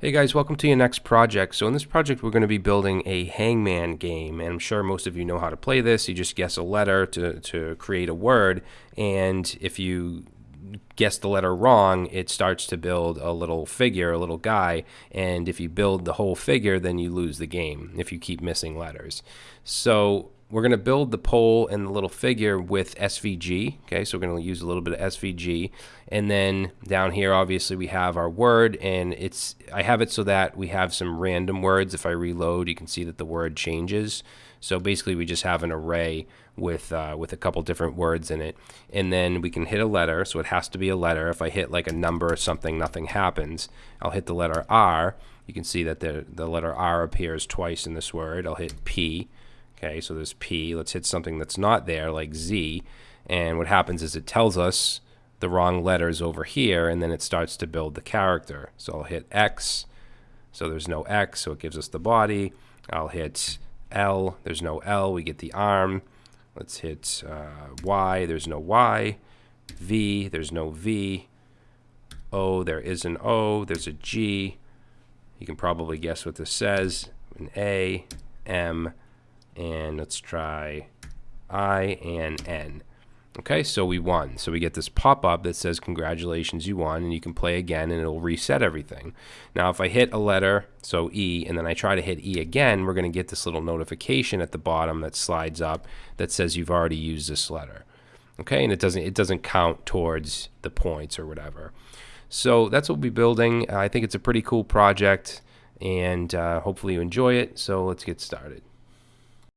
Hey guys, welcome to your next project. So in this project we're going to be building a hangman game and I'm sure most of you know how to play this. You just guess a letter to, to create a word and if you guess the letter wrong, it starts to build a little figure, a little guy, and if you build the whole figure then you lose the game if you keep missing letters. So we're going to build the pole and the little figure with SVG. Okay, so we're going to use a little bit of SVG. And then down here, obviously, we have our word, and it's I have it so that we have some random words. If I reload, you can see that the word changes. So basically, we just have an array with uh, with a couple different words in it, and then we can hit a letter. So it has to be a letter. If I hit like a number or something, nothing happens. I'll hit the letter R. You can see that the the letter R appears twice in this word. I'll hit P Okay, so there's P. Let's hit something that's not there, like Z. And what happens is it tells us the wrong letters over here, and then it starts to build the character. So I'll hit X. So there's no X, so it gives us the body. I'll hit L. There's no L. We get the arm. Let's hit uh, Y. There's no Y. V. There's no V. O. There is an O. There's a G. You can probably guess what this says. An A. M and let's try I and N. Okay, so we won. So we get this pop-up that says congratulations, you won, and you can play again and it'll reset everything. Now if I hit a letter, so E, and then I try to hit E again, we're going to get this little notification at the bottom that slides up that says you've already used this letter. Okay, and it doesn't it doesn't count towards the points or whatever. So that's what we'll be building. I think it's a pretty cool project, and uh, hopefully you enjoy it. So let's get started.